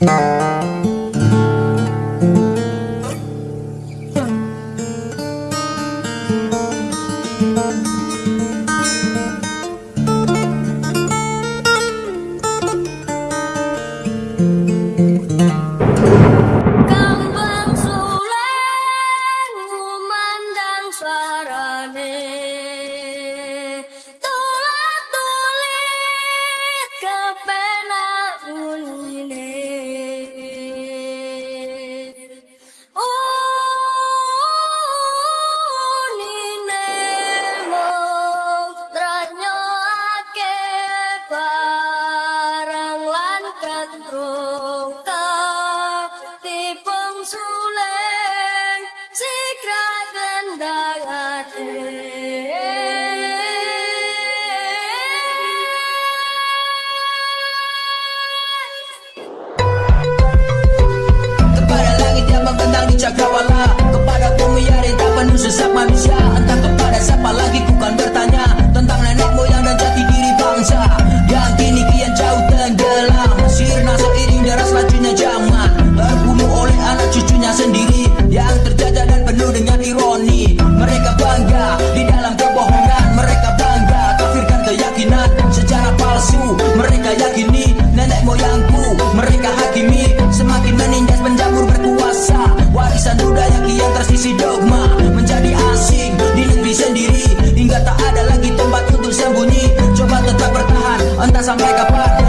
Kambang as I make a pot.